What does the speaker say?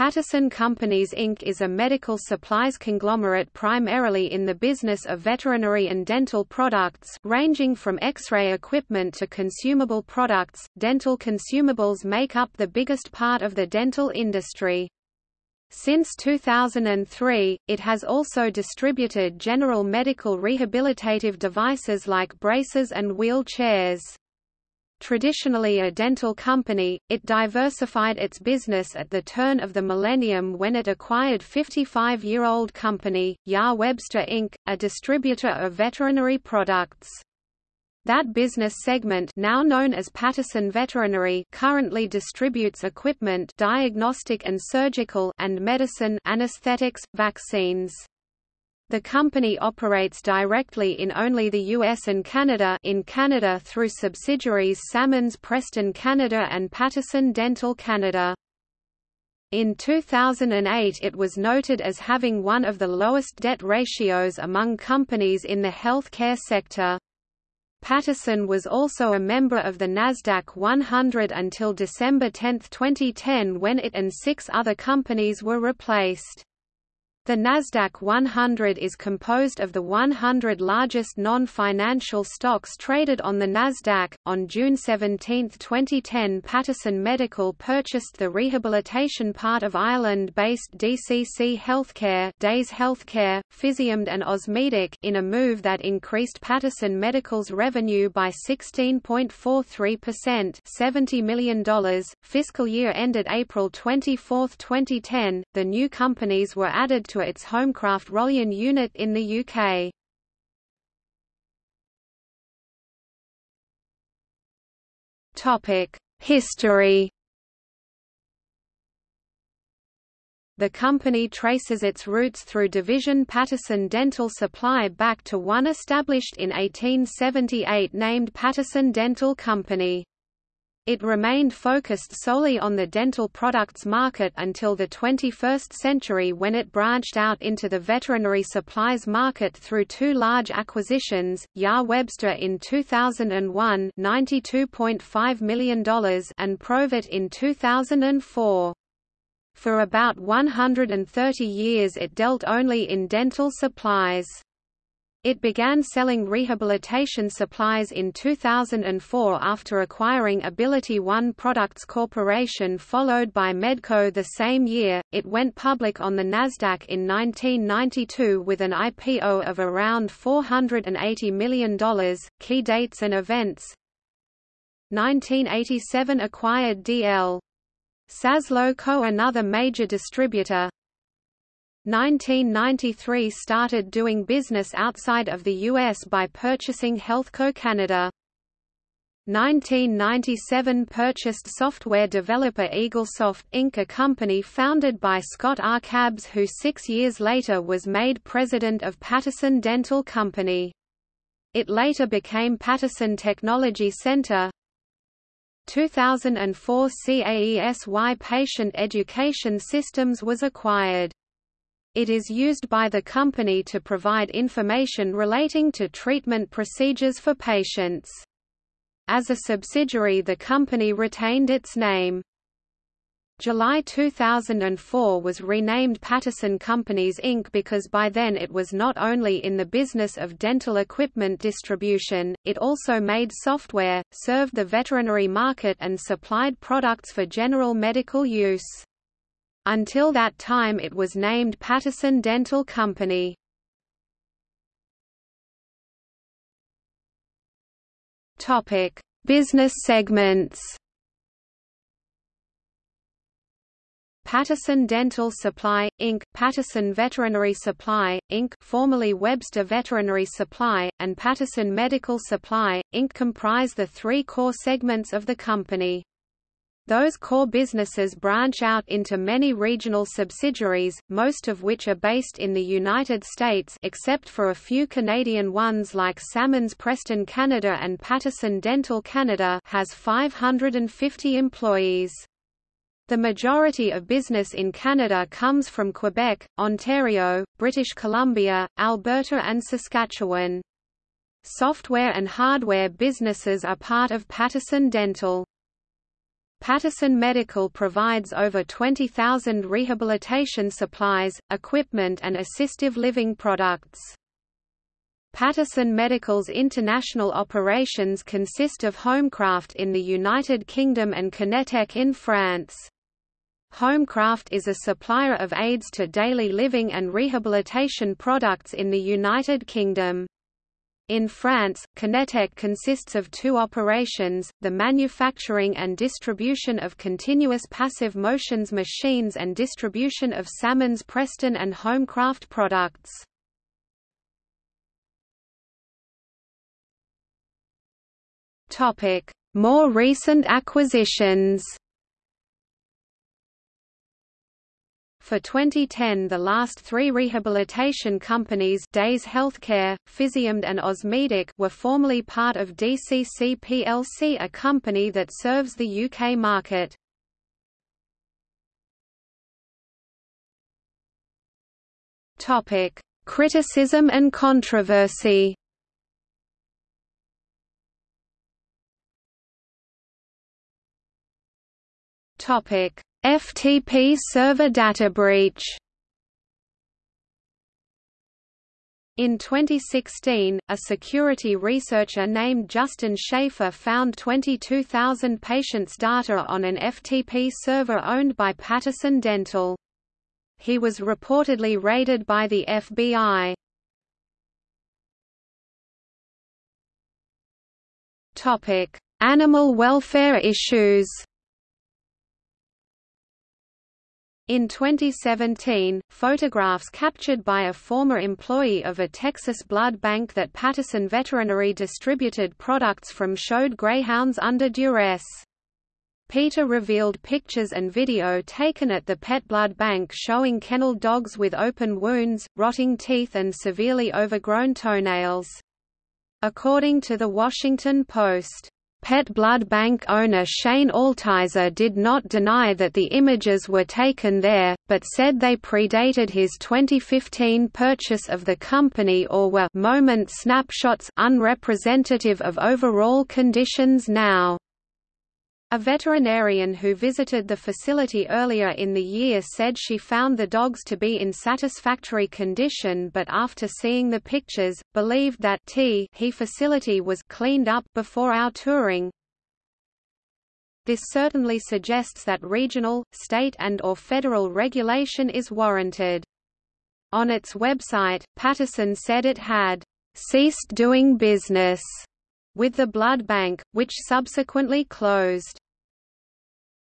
Patterson Companies Inc. is a medical supplies conglomerate primarily in the business of veterinary and dental products ranging from X-ray equipment to consumable products. Dental consumables make up the biggest part of the dental industry. Since 2003, it has also distributed general medical rehabilitative devices like braces and wheelchairs. Traditionally a dental company, it diversified its business at the turn of the millennium when it acquired 55-year-old company, J. A. Webster Inc., a distributor of veterinary products. That business segment now known as Patterson Veterinary currently distributes equipment diagnostic and surgical and medicine anesthetics, vaccines. The company operates directly in only the US and Canada in Canada through subsidiaries Sammons Preston Canada and Patterson Dental Canada. In 2008 it was noted as having one of the lowest debt ratios among companies in the healthcare sector. Patterson was also a member of the Nasdaq 100 until December 10, 2010 when it and six other companies were replaced. The Nasdaq 100 is composed of the 100 largest non-financial stocks traded on the Nasdaq. On June 17, 2010, Patterson Medical purchased the rehabilitation part of Ireland-based DCC Healthcare, Days Healthcare, Physium and Osmedic in a move that increased Patterson Medical's revenue by 16.43%, $70 million. Fiscal year ended April 24, 2010. The new companies were added to its Homecraft Rolyan unit in the UK. History The company traces its roots through division Patterson Dental Supply back to one established in 1878 named Patterson Dental Company. It remained focused solely on the dental products market until the 21st century when it branched out into the veterinary supplies market through two large acquisitions, J. A. Webster in 2001 $92.5 million and Provet in 2004. For about 130 years it dealt only in dental supplies. It began selling rehabilitation supplies in 2004 after acquiring Ability One Products Corporation followed by Medco the same year. It went public on the Nasdaq in 1992 with an IPO of around $480 million. Key dates and events 1987 acquired DL Saslo Co. another major distributor 1993 started doing business outside of the U.S. by purchasing Healthco Canada. 1997 purchased software developer Eaglesoft Inc. a company founded by Scott R. Cabbs who six years later was made president of Patterson Dental Company. It later became Patterson Technology Center. 2004 CAESY Patient Education Systems was acquired. It is used by the company to provide information relating to treatment procedures for patients. As a subsidiary the company retained its name. July 2004 was renamed Patterson Companies Inc. because by then it was not only in the business of dental equipment distribution, it also made software, served the veterinary market and supplied products for general medical use. Until that time it was named Patterson Dental Company. Topic: Business segments. Patterson Dental Supply, Inc., Patterson Veterinary Supply, Inc. formerly Webster Veterinary Supply, and Patterson Medical Supply, Inc. comprise the three core segments of the company. Those core businesses branch out into many regional subsidiaries, most of which are based in the United States except for a few Canadian ones like Sammons Preston Canada and Patterson Dental Canada has 550 employees. The majority of business in Canada comes from Quebec, Ontario, British Columbia, Alberta and Saskatchewan. Software and hardware businesses are part of Patterson Dental. Patterson Medical provides over 20,000 rehabilitation supplies, equipment and assistive living products. Patterson Medical's international operations consist of Homecraft in the United Kingdom and Kinetec in France. Homecraft is a supplier of aids to daily living and rehabilitation products in the United Kingdom. In France, Kinetec consists of two operations, the manufacturing and distribution of continuous passive motions machines and distribution of Sammons Preston and Homecraft products. More recent acquisitions For 2010 the last three rehabilitation companies Days Healthcare, Physiomd and Osmedic were formerly part of DCC plc a company that serves the UK market. Criticism and controversy Topic FTP server data breach In 2016, a security researcher named Justin Shafer found 22,000 patients' data on an FTP server owned by Patterson Dental. He was reportedly raided by the FBI. Animal welfare issues In 2017, photographs captured by a former employee of a Texas blood bank that Patterson Veterinary distributed products from showed greyhounds under duress. PETA revealed pictures and video taken at the pet blood bank showing kennel dogs with open wounds, rotting teeth and severely overgrown toenails. According to The Washington Post, Pet blood bank owner Shane Altizer did not deny that the images were taken there, but said they predated his 2015 purchase of the company or were moment snapshots unrepresentative of overall conditions now. A veterinarian who visited the facility earlier in the year said she found the dogs to be in satisfactory condition but after seeing the pictures, believed that T he facility was cleaned up before our touring. This certainly suggests that regional, state and or federal regulation is warranted. On its website, Patterson said it had ceased doing business with the blood bank, which subsequently closed.